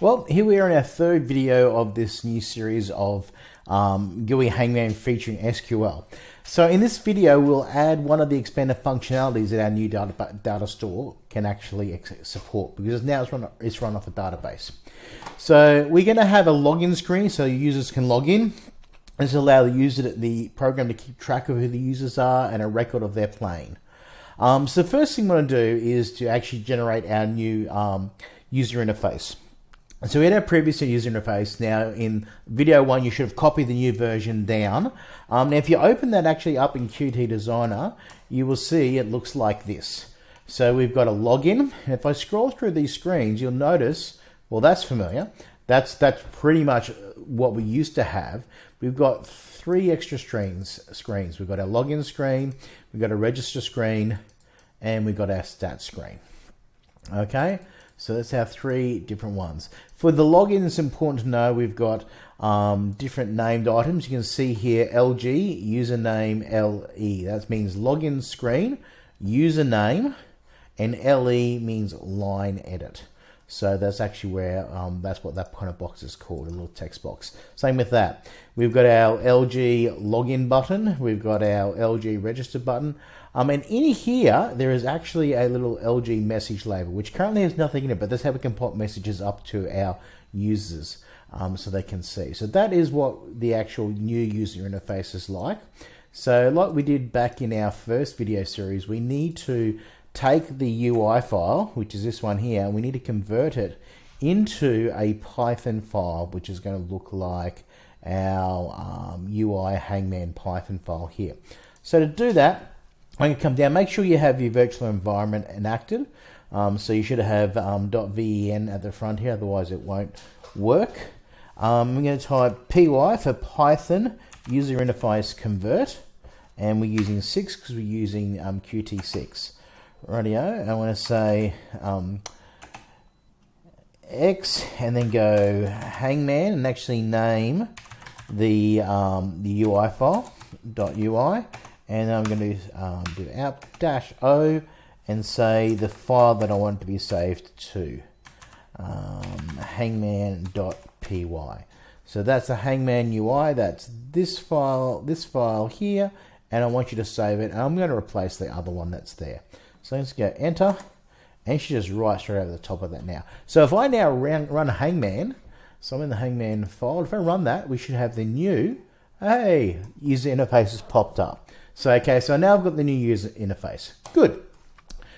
Well, here we are in our third video of this new series of um, GUI Hangman featuring SQL. So in this video, we'll add one of the expanded functionalities that our new data, data store can actually support because now it's run, it's run off a database. So we're going to have a login screen so users can log in. This will allow the user, the program to keep track of who the users are and a record of their playing. Um, so the first thing we want to do is to actually generate our new um, user interface. So we had our previous user interface. Now in video one, you should have copied the new version down. Um, now if you open that actually up in Qt Designer, you will see it looks like this. So we've got a login. If I scroll through these screens, you'll notice, well, that's familiar. That's, that's pretty much what we used to have. We've got three extra screens. screens. We've got our login screen, we've got a register screen, and we've got our stats screen. Okay. So that's our three different ones. For the login, it's important to know we've got um, different named items. You can see here LG, username LE. That means login screen, username, and LE means line edit. So that's actually where, um, that's what that kind of box is called, a little text box. Same with that. We've got our LG login button. We've got our LG register button. Um, and in here, there is actually a little LG message label, which currently has nothing in it, but that's how we can pop messages up to our users um, so they can see. So that is what the actual new user interface is like. So like we did back in our first video series, we need to take the UI file, which is this one here, and we need to convert it into a Python file, which is going to look like our um, UI Hangman Python file here. So to do that, Going to come down, make sure you have your virtual environment enacted. Um, so you should have um, .ven at the front here, otherwise it won't work. Um, I'm going to type py for Python user interface convert, and we're using 6 because we're using um, Qt6. Radio. I want to say um, X and then go Hangman and actually name the um, the UI file UI and I'm going to um, do app dash O and say the file that I want to be saved to um, hangman.py. So that's a hangman UI. That's this file, this file here, and I want you to save it. And I'm going to replace the other one that's there. So let's go enter, and she just writes straight over the top of that now. So if I now run, run Hangman, so I'm in the Hangman file, if I run that, we should have the new, hey, user interface has popped up. So, okay, so now I've got the new user interface. Good.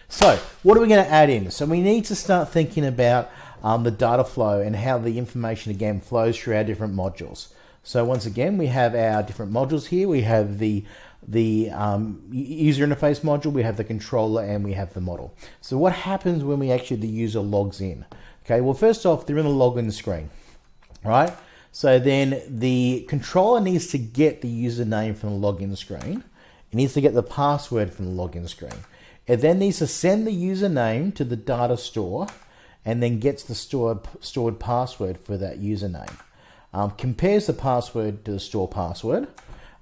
So, what are we going to add in? So we need to start thinking about um, the data flow and how the information again flows through our different modules. So once again, we have our different modules here. We have the the um, user interface module, we have the controller, and we have the model. So what happens when we actually the user logs in? Okay, well first off, they're in the login screen, right? So then the controller needs to get the username from the login screen. It needs to get the password from the login screen. It then needs to send the username to the data store and then gets the stored, stored password for that username. Um, compares the password to the store password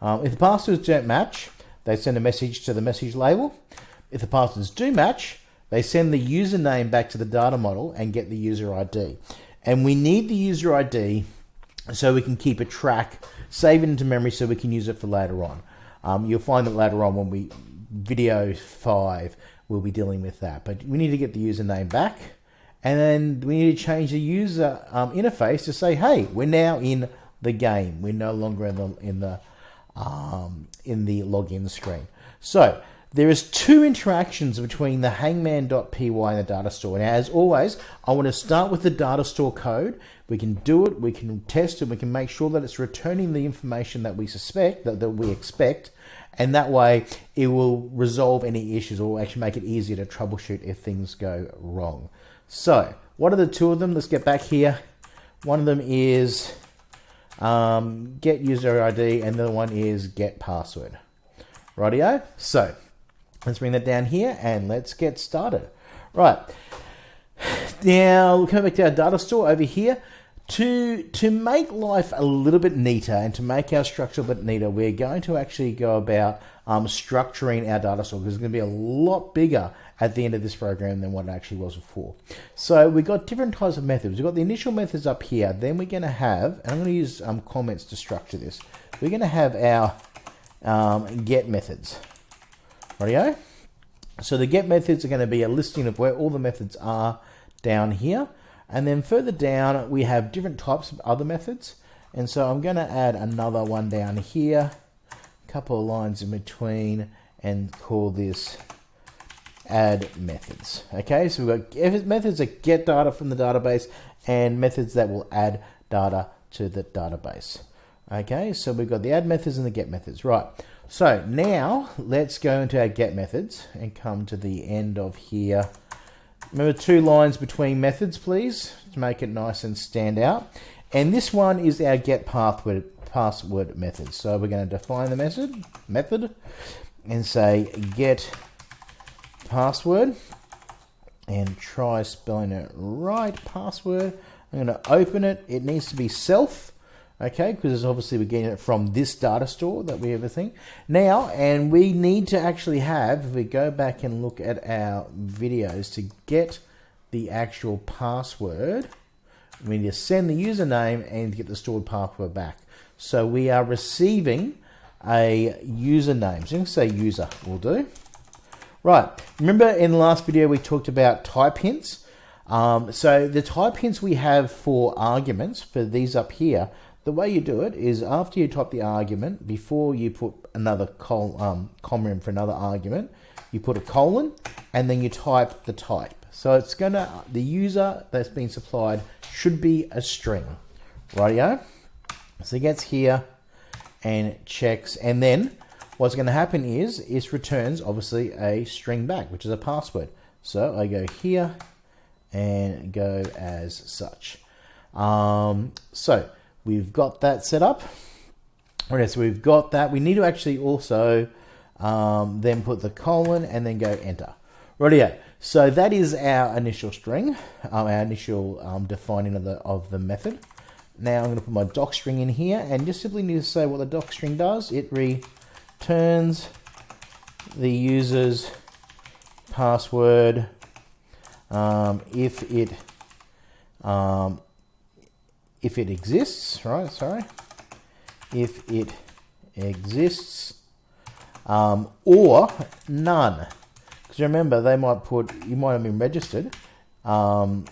um, if the passwords don't match, they send a message to the message label. If the passwords do match, they send the username back to the data model and get the user ID. And we need the user ID so we can keep a track, save it into memory so we can use it for later on. Um, you'll find that later on when we video five, we'll be dealing with that. But we need to get the username back. And then we need to change the user um, interface to say, hey, we're now in the game. We're no longer in the, in the um, in the login screen. So there is two interactions between the hangman.py and the data store. Now, as always, I want to start with the data store code. We can do it, we can test it, we can make sure that it's returning the information that we suspect, that, that we expect, and that way it will resolve any issues or actually make it easier to troubleshoot if things go wrong. So, what are the two of them? Let's get back here. One of them is um, get user ID, and the other one is get password. Rightio? So let's bring that down here and let's get started. Right. Now, coming back to our data store over here, to, to make life a little bit neater and to make our structure a bit neater, we're going to actually go about um, structuring our data store because it's going to be a lot bigger at the end of this program than what it actually was before. So we've got different types of methods. We've got the initial methods up here. Then we're going to have, and I'm going to use um, comments to structure this. We're going to have our um, get methods. Rightio? So the get methods are going to be a listing of where all the methods are down here. And then further down, we have different types of other methods. And so I'm going to add another one down here, a couple of lines in between, and call this add methods. Okay, so we've got methods that get data from the database and methods that will add data to the database. Okay, so we've got the add methods and the get methods. Right, so now let's go into our get methods and come to the end of here. Remember two lines between methods, please, to make it nice and stand out. And this one is our get password, password method. So we're going to define the method, method and say get password and try spelling it right. Password. I'm going to open it. It needs to be self okay because obviously we're getting it from this data store that we everything now and we need to actually have if we go back and look at our videos to get the actual password we need to send the username and get the stored password back. So we are receiving a username. So you can say user will do. Right remember in the last video we talked about type hints? Um, so the type hints we have for arguments for these up here the way you do it is after you type the argument, before you put another col um, comma for another argument, you put a colon and then you type the type. So it's going to, the user that's been supplied should be a string. Rightio? So it gets here and checks and then what's going to happen is it returns obviously a string back, which is a password. So I go here and go as such. Um, so we've got that set up. Okay, so we've got that. We need to actually also um, then put the colon and then go enter. Rightio. So that is our initial string, um, our initial um, defining of the of the method. Now I'm going to put my doc string in here and just simply need to say what the doc string does. It returns the user's password um, if it um, if it exists, right? Sorry, if it exists, um, or none. Because remember, they might put you might have been registered. Um,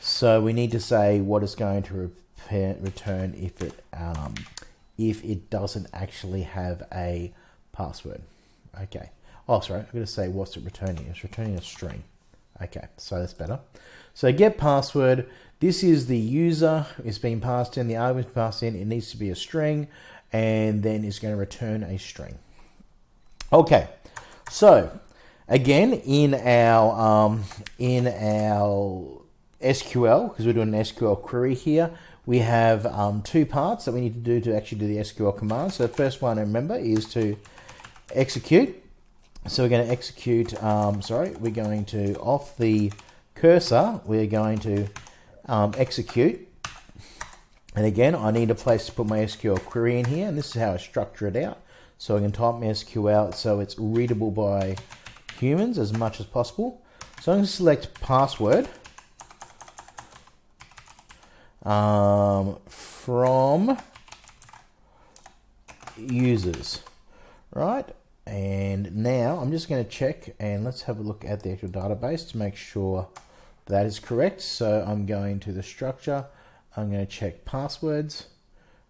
so we need to say what it's going to repair, return if it um, if it doesn't actually have a password. Okay. Oh, sorry. I'm going to say what's it returning? It's returning a string. Okay, so that's better. So get password. This is the user. It's being passed in. The argument passed in. It needs to be a string, and then it's going to return a string. Okay, so again in our um, in our SQL because we're doing an SQL query here. We have um, two parts that we need to do to actually do the SQL command. So the first one, remember, is to execute. So we're going to execute, um, sorry, we're going to, off the cursor, we're going to um, execute. And again, I need a place to put my SQL query in here, and this is how I structure it out. So I can type my SQL out so it's readable by humans as much as possible. So I'm going to select password um, from users, right? And now I'm just going to check and let's have a look at the actual database to make sure that is correct. So I'm going to the structure. I'm going to check passwords,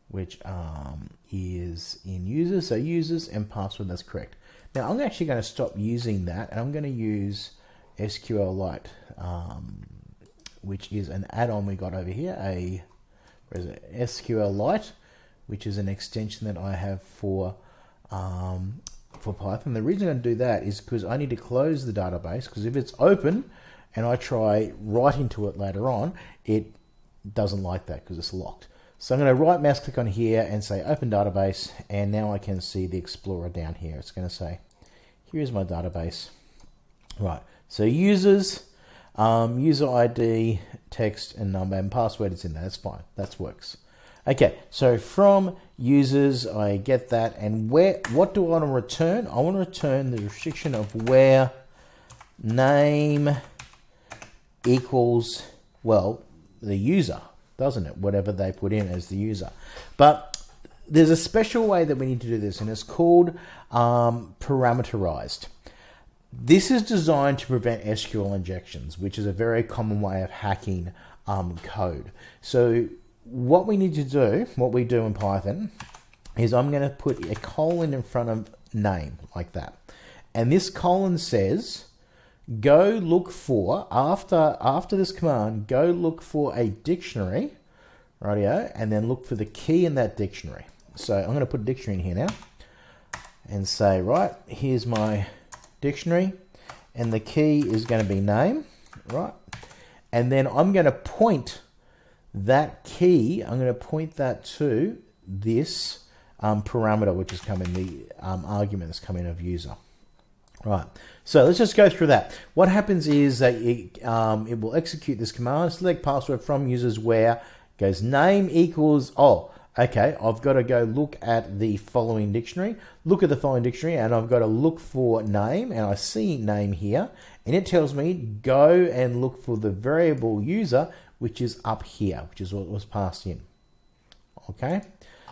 which um, is in users. So users and password, that's correct. Now I'm actually going to stop using that and I'm going to use SQLite, um, which is an add-on we got over here, a SQLite, which is an extension that I have for um, for Python. The reason I'm going to do that is because I need to close the database because if it's open and I try writing to it later on, it doesn't like that because it's locked. So I'm going to right mouse click on here and say open database and now I can see the Explorer down here. It's going to say here's my database. Right, so users, um, user ID, text and number and password is in there. That's fine, that works. Okay, so from users, I get that. And where? what do I want to return? I want to return the restriction of where name equals, well, the user, doesn't it? Whatever they put in as the user. But there's a special way that we need to do this, and it's called um, parameterized. This is designed to prevent SQL injections, which is a very common way of hacking um, code. So what we need to do, what we do in Python, is I'm going to put a colon in front of name like that. And this colon says, go look for, after, after this command, go look for a dictionary, rightio, and then look for the key in that dictionary. So I'm going to put a dictionary in here now and say, right, here's my dictionary and the key is going to be name, right? And then I'm going to point that key, I'm going to point that to this um, parameter, which is coming, the um, argument that's coming of user. Right, so let's just go through that. What happens is that it, um, it will execute this command, select password from users where goes name equals, oh, okay, I've got to go look at the following dictionary, look at the following dictionary, and I've got to look for name, and I see name here, and it tells me go and look for the variable user, which is up here, which is what was passed in. Okay,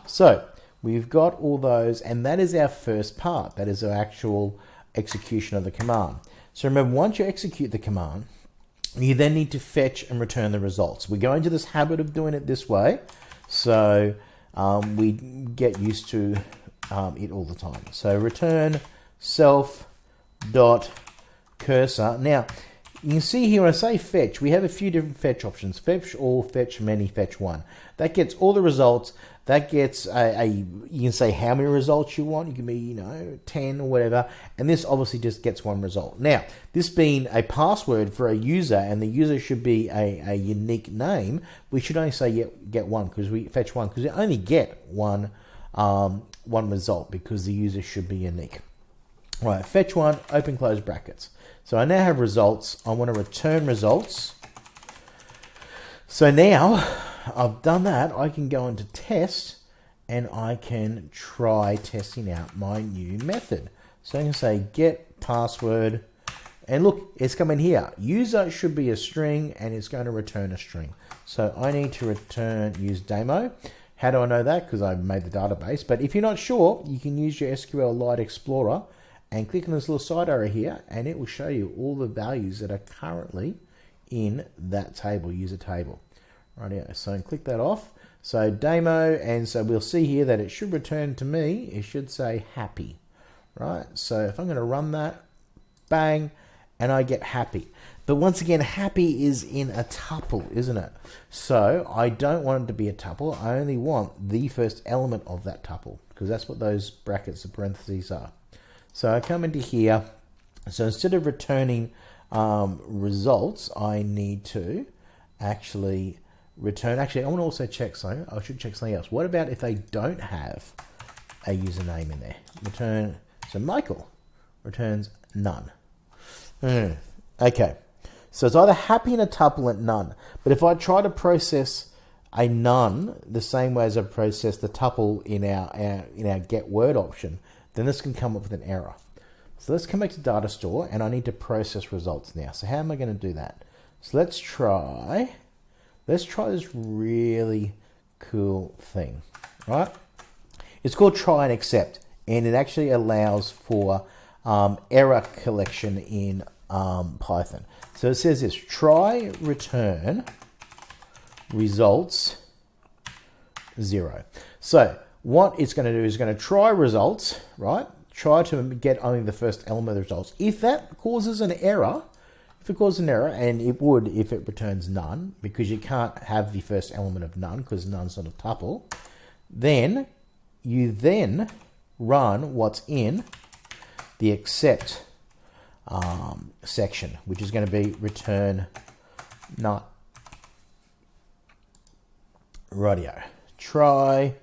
so we've got all those, and that is our first part. That is our actual execution of the command. So remember, once you execute the command, you then need to fetch and return the results. We go into this habit of doing it this way, so um, we get used to um, it all the time. So return self dot cursor. Now, you can see here when I say fetch, we have a few different fetch options. Fetch all, fetch many, fetch one. That gets all the results. That gets a, a, you can say how many results you want. You can be, you know, 10 or whatever. And this obviously just gets one result. Now, this being a password for a user and the user should be a, a unique name, we should only say get, get one because we fetch one because we only get one, um, one result because the user should be unique. Right, fetch one, open close brackets. So I now have results. I want to return results. So now I've done that. I can go into test and I can try testing out my new method. So I can say get password and look, it's coming here. User should be a string and it's going to return a string. So I need to return use demo. How do I know that? Because I made the database. But if you're not sure, you can use your SQLite Explorer and click on this little side arrow here and it will show you all the values that are currently in that table, user table. Right here, so click that off. So demo, and so we'll see here that it should return to me, it should say happy, right? So if I'm gonna run that, bang, and I get happy. But once again, happy is in a tuple, isn't it? So I don't want it to be a tuple. I only want the first element of that tuple because that's what those brackets, or parentheses are. So I come into here. So instead of returning um, results, I need to actually return. Actually, I want to also check something. I should check something else. What about if they don't have a username in there? Return. So Michael returns none. Mm, okay. So it's either happy in a tuple at none. But if I try to process a none the same way as I process the tuple in our, our in our get word option, then this can come up with an error. So let's come back to data store and I need to process results now. So how am I going to do that? So let's try, let's try this really cool thing, right? It's called try and except and it actually allows for um, error collection in um, Python. So it says this, try return results zero. So what it's going to do is going to try results, right? Try to get only the first element of the results. If that causes an error, if it causes an error, and it would if it returns none, because you can't have the first element of none because none's not a tuple, then you then run what's in the except um, section, which is going to be return not radio. Try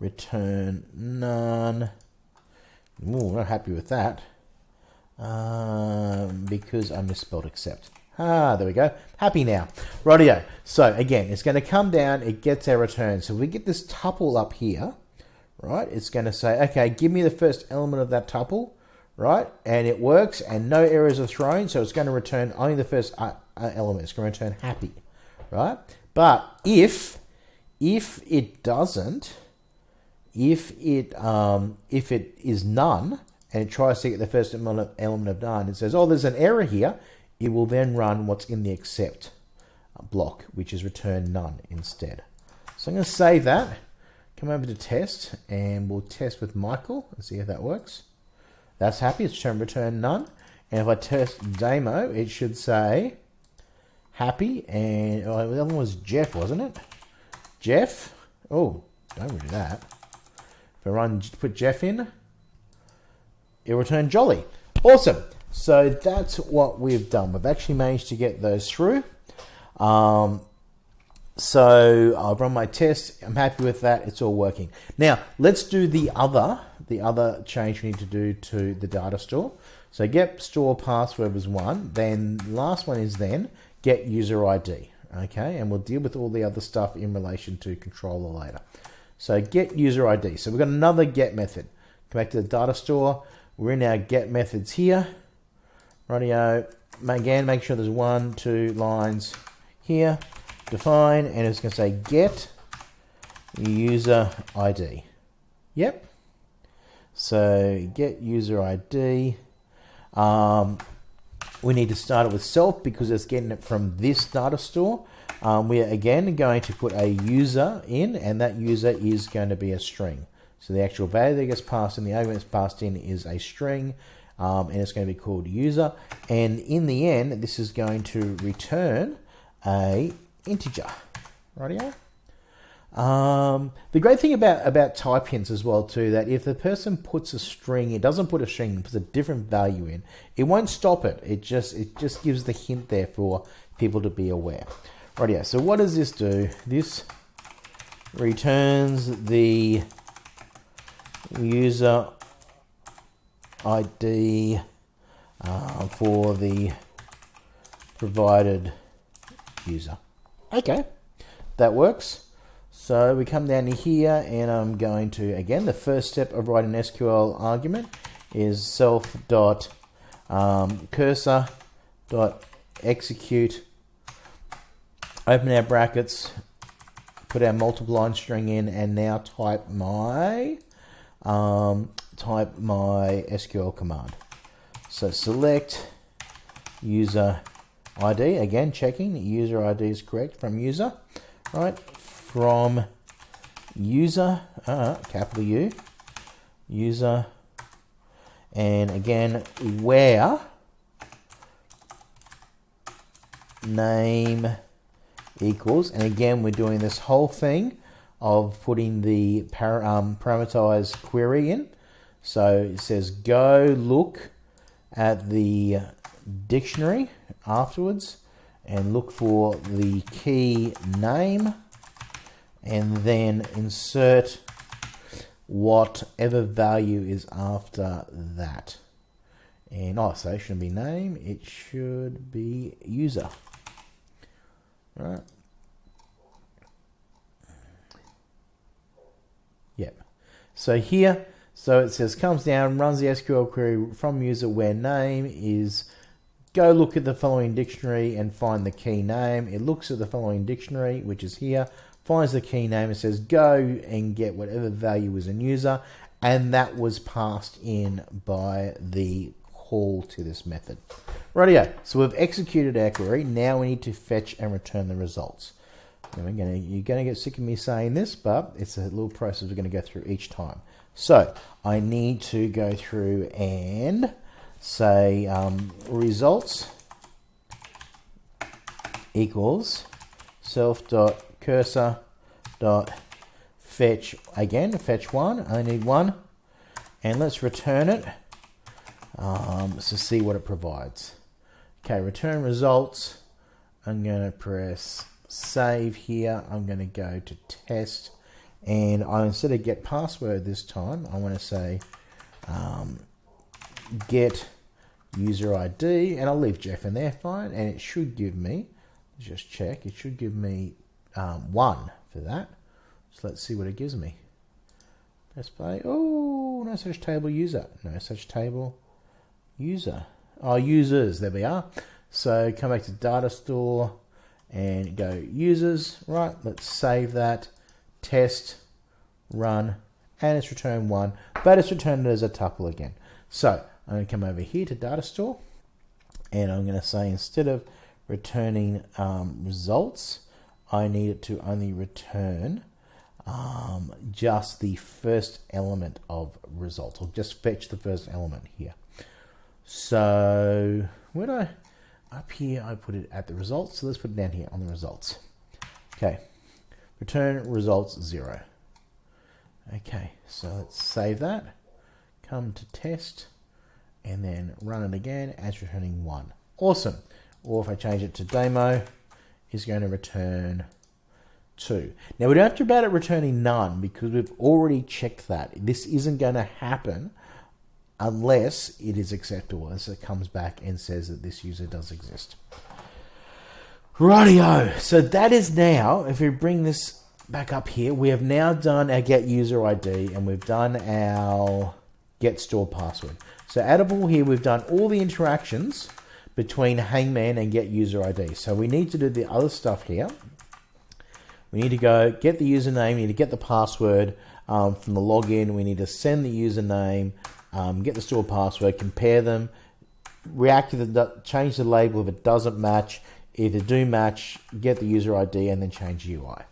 return none. Ooh, not happy with that um, because I misspelled except. Ah, there we go. Happy now. Rightio. So again, it's going to come down, it gets our return. So if we get this tuple up here, right, it's going to say, okay, give me the first element of that tuple, right? And it works and no errors are thrown. So it's going to return only the first uh, uh, element. It's going to return happy, right? But if, if it doesn't, if it, um, if it is none, and it tries to get the first element of none, it says, oh, there's an error here it will then run what's in the except block, which is return none instead. So I'm going to save that, come over to test, and we'll test with Michael and see if that works. That's happy, it's turned return none. And if I test demo, it should say happy, and oh, the other one was Jeff, wasn't it? Jeff, oh, don't do that. If I run, put Jeff in, it'll return jolly. Awesome. So that's what we've done. We've actually managed to get those through. Um, so I've run my test. I'm happy with that. It's all working. Now let's do the other, the other change we need to do to the data store. So get store password was one. Then last one is then get user ID. Okay, and we'll deal with all the other stuff in relation to controller later. So get user ID. So we've got another get method. Come back to the data store. We're in our get methods here. Radio, again, make sure there's one, two lines here. Define, and it's going to say get user ID. Yep. So get user ID. Um, we need to start it with self because it's getting it from this data store. Um, we are again going to put a user in, and that user is going to be a string. So the actual value that gets passed in, the argument that's passed in is a string um, and it's going to be called user. And in the end, this is going to return a integer. Rightio? Um, the great thing about, about type hints as well too, that if the person puts a string, it doesn't put a string, puts a different value in, it won't stop it. It just, it just gives the hint there for people to be aware. Rightio, so what does this do? This returns the user ID uh, for the provided user. Okay, that works. So we come down to here and I'm going to, again, the first step of writing SQL argument is self dot um, cursor dot execute, open our brackets, put our multiple line string in and now type my um, type my SQL command. So select user ID, again checking user ID is correct from user, right? From user, uh, capital U, user, and again where name equals, and again we're doing this whole thing of putting the par um, parameterized query in. So it says go look at the dictionary afterwards and look for the key name and then insert whatever value is after that. And oh, so it shouldn't be name, it should be user. Right. Yep. So here so it says comes down, runs the SQL query from user where name is go look at the following dictionary and find the key name. It looks at the following dictionary, which is here, finds the key name and says go and get whatever value is in user. And that was passed in by the call to this method. Rightio, so we've executed our query. Now we need to fetch and return the results. Gonna, you're going to get sick of me saying this, but it's a little process we're going to go through each time. So I need to go through and say um, results equals self dot cursor dot fetch again fetch one I need one and let's return it um, see what it provides okay return results I'm going to press save here I'm going to go to test and I instead of get password this time I want to say um, get user ID, and I'll leave Jeff in there, fine, and it should give me, just check, it should give me um, one for that. So let's see what it gives me. Press play. Oh, no such table user. No such table user. Oh, users. There we are. So come back to data store and go users. Right, let's save that. Test, run, and it's returned one, but it's returned as a tuple again. So I'm going to come over here to data store and I'm going to say instead of returning um, results, I need it to only return um, just the first element of result, or just fetch the first element here. So where do I, up here, I put it at the results. So let's put it down here on the results. Okay, return results zero. Okay, so let's save that, come to test, and then run it again as returning one. Awesome. Or if I change it to demo, is going to return 2. Now we don't have to about it returning none because we've already checked that. This isn't going to happen unless it is acceptable as it comes back and says that this user does exist. Rightio. So that is now, if we bring this back up here, we have now done our get user ID and we've done our get store password. So addable here, we've done all the interactions between Hangman and get user ID. So we need to do the other stuff here. We need to go get the username, we need to get the password um, from the login, we need to send the username, um, get the store password, compare them, react to the, change the label if it doesn't match, if they do match, get the user ID and then change UI.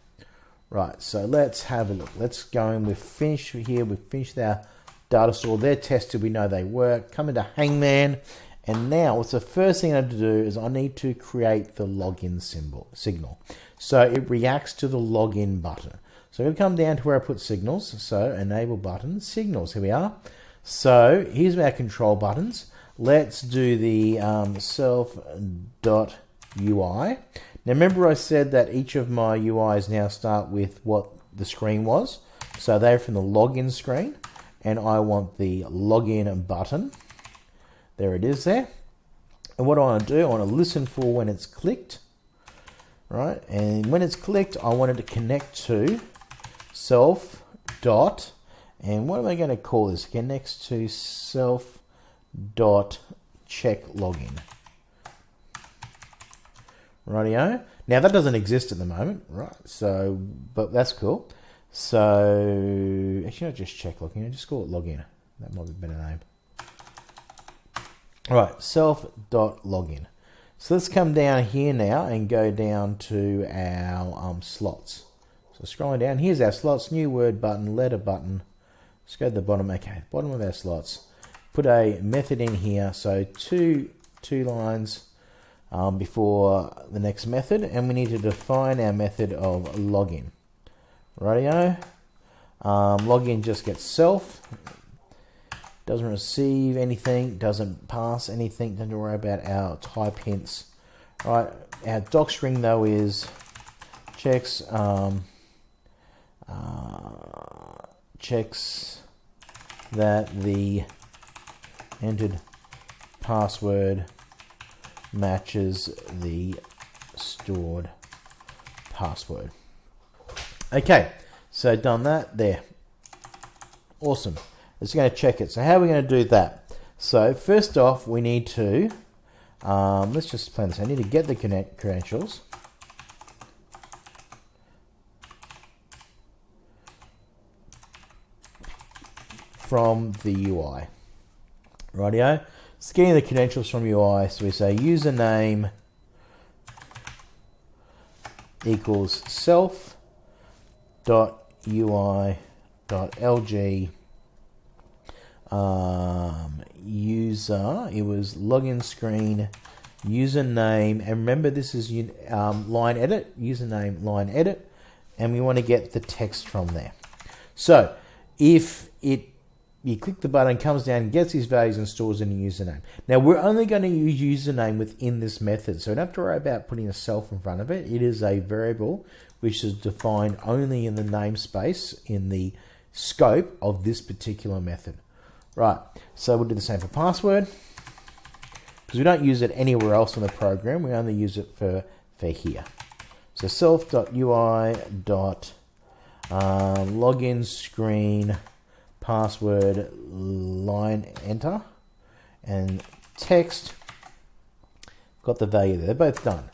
Right, so let's have a look. Let's go in, we've finished here, we've finished our data store, they're tested, we know they work. Come into Hangman, and now what's the first thing I have to do is I need to create the login symbol signal. So it reacts to the login button. So we come down to where I put signals. So enable button, signals, here we are. So here's our control buttons. Let's do the um, self.ui. Now remember I said that each of my UIs now start with what the screen was. So they're from the login screen and I want the login button. There it is there. And what I want to do, I want to listen for when it's clicked right? And when it's clicked, I want it to connect to self dot, and what am I going to call this? Connects to self dot check login. Rightio. Now that doesn't exist at the moment, right? So, but that's cool. So, actually, not just check login. Just call it login. That might be a better name. All right, self dot login. So let's come down here now and go down to our um, slots. So scrolling down, here's our slots, new word button, letter button. Let's go to the bottom, okay, bottom of our slots. Put a method in here, so two, two lines um, before the next method, and we need to define our method of login. Radio. Um, login just gets self, doesn't receive anything, doesn't pass anything, don't worry about our type hints. All right, our doc string though is checks um, uh, checks that the entered password matches the stored password. Okay, so done that there. Awesome. It's going to check it. So how are we going to do that? So first off, we need to, um, let's just plan this. I need to get the connect credentials. From the UI. Rightio. Scanning the credentials from UI. So we say username equals self dot UI dot LG um, user, it was login screen, username, and remember this is um, line edit, username line edit, and we want to get the text from there. So if it you click the button, comes down, gets these values and stores in a username. Now we're only going to use username within this method, so we don't have to worry about putting a self in front of it. It is a variable which is defined only in the namespace in the scope of this particular method. Right, so we'll do the same for password. because we don't use it anywhere else in the program. We only use it for, for here. So self.ui dot uh, screen password line enter and text got the value there. They're both done.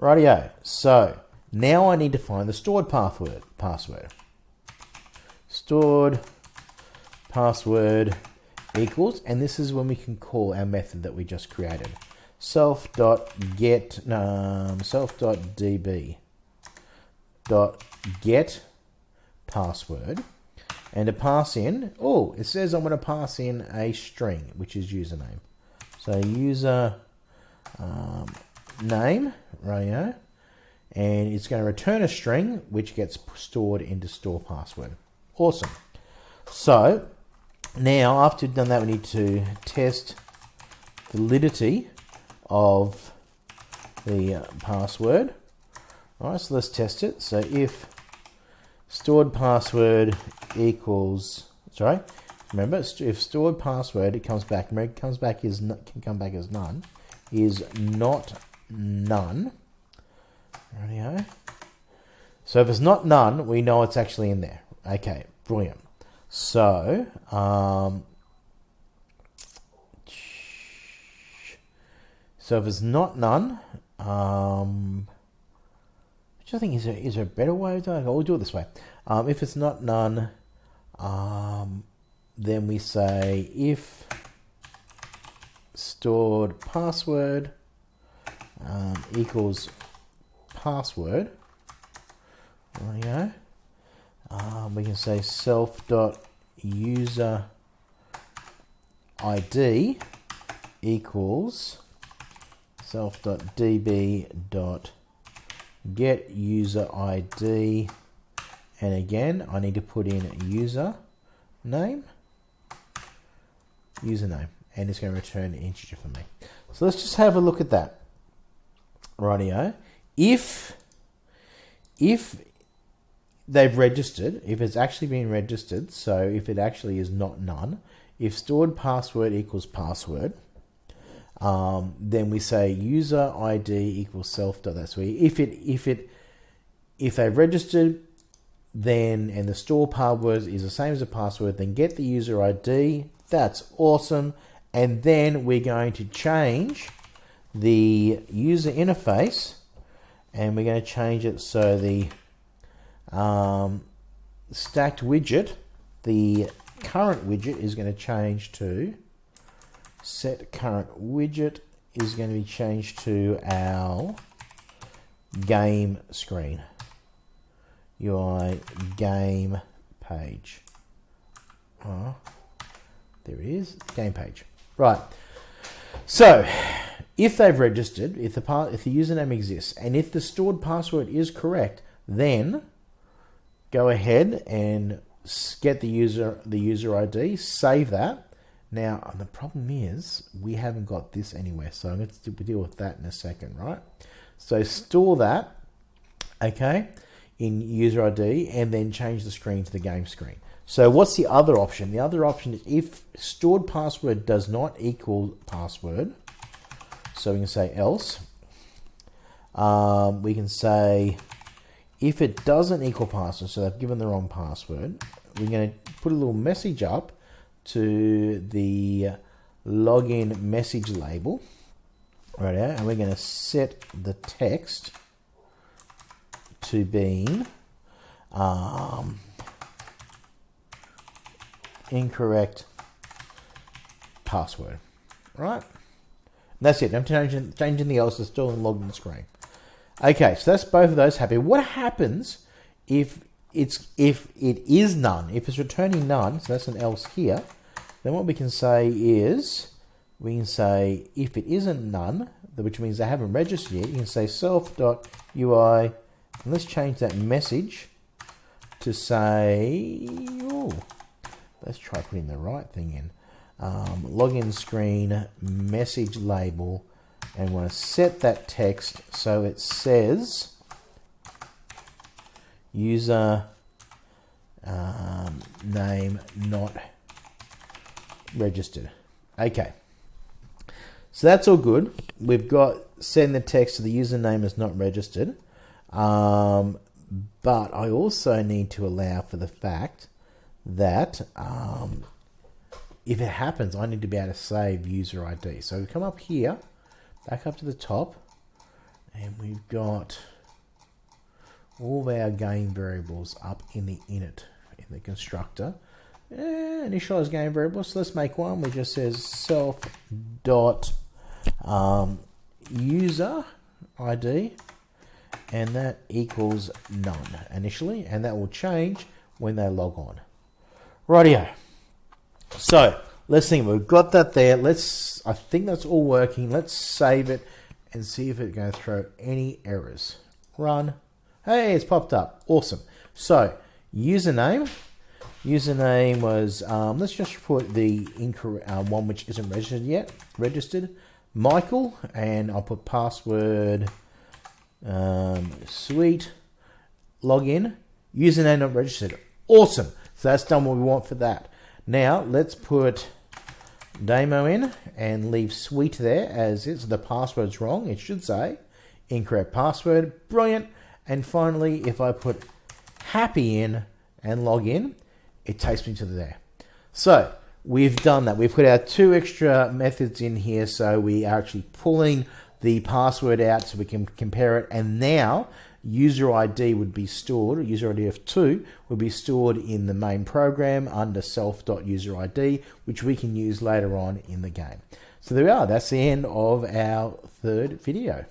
Rightio. So now I need to find the stored password. Password. Stored password equals, and this is when we can call our method that we just created. Self dot get um, self dot db dot get password and to pass in. Oh it says I'm going to pass in a string which is username. So user um, name radio and it's going to return a string which gets stored into store password. Awesome. So now after we've done that we need to test validity of the uh, password. All right so let's test it. So if stored password equals sorry remember if stored password it comes back it comes back is can come back as none is not none. Radio. so if it's not none we know it's actually in there. Okay brilliant. So um, so if it's not none um, which I think is there, is a better way of doing it? We'll do it this way. Um, if it's not none, um, then we say if stored password um, equals password. There we go. Um, we can say self dot user ID equals self dot db dot get user ID and again I need to put in user name. Username. And it's going to return an integer for me. So let's just have a look at that. Rightio. If if they've registered if it's actually been registered so if it actually is not none if stored password equals password um, then we say user ID equals self dot that's where if it if it if they've registered then and the store password is the same as the password then get the user ID that's awesome. And then we're going to change the user interface and we're going to change it so the um, stacked widget the current widget is going to change to set current widget is going to be changed to our game screen. UI game page. Oh, there it is, game page. Right. So, if they've registered, if the if the username exists, and if the stored password is correct, then go ahead and get the user the user ID, save that, now, the problem is we haven't got this anywhere, so I'm going to deal with that in a second, right? So store that, okay, in user ID and then change the screen to the game screen. So what's the other option? The other option is if stored password does not equal password, so we can say else, um, we can say if it doesn't equal password, so they've given the wrong password, we're going to put a little message up to the login message label. Right here, and we're going to set the text to being um, incorrect password. Right? That's it. I'm changing changing the else is still in login screen. Okay so that's both of those happy. What happens if it's if it is none? If it's returning none so that's an else here then what we can say is, we can say if it isn't none, which means they haven't registered yet, you can say self.ui, and let's change that message to say, let's try putting the right thing in. Um, login screen, message label, and want to set that text so it says user um, name not registered. Okay. So that's all good. We've got send the text to the username is not registered. Um, but I also need to allow for the fact that um, if it happens, I need to be able to save user ID. So we come up here, back up to the top, and we've got all our game variables up in the init in the constructor. Eh, initialize game variables. So let's make one which just says self dot um, user ID, and that equals none initially, and that will change when they log on. Rightio. So let's think. We've got that there. Let's. I think that's all working. Let's save it and see if it's going to throw any errors. Run. Hey, it's popped up. Awesome. So username. Username was. Um, let's just put the incorrect uh, one which isn't registered yet. Registered. Michael, and I'll put password. Um, sweet. Login. Username not registered. Awesome. So that's done what we want for that. Now let's put Damo in and leave sweet there as is. The password's wrong. It should say incorrect password. Brilliant. And finally, if I put happy in and log in, it takes me to the there. So we've done that. We've put our two extra methods in here. So we are actually pulling the password out so we can compare it. And now user ID would be stored, user ID of 2 would be stored in the main program under self.userid, which we can use later on in the game. So there we are, that's the end of our third video.